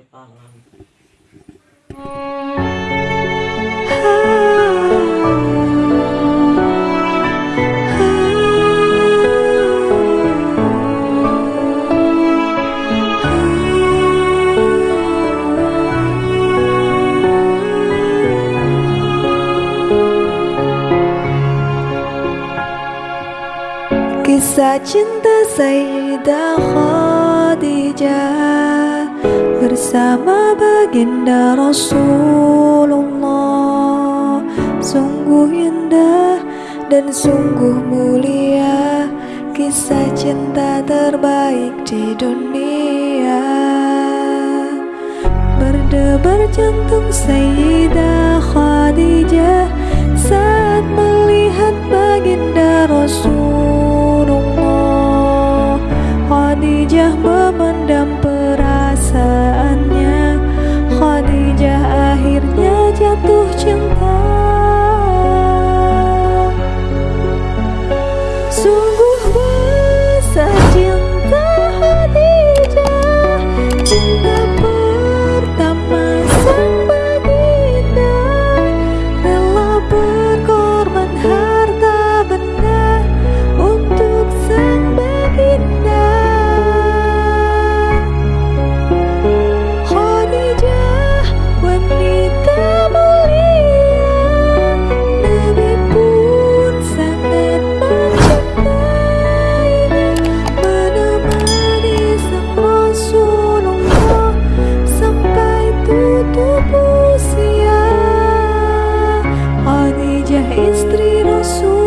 Jepangan Kisah cinta Sayyidah Khadijah Bersama baginda Rasulullah. Sungguh indah dan sungguh mulia. Kisah cinta terbaik di dunia. Berdebar jantung Sayyidah Khadijah Saat melihat baginda Rasulullah. Khadijah memendam manusia Khadijah istri Rasul.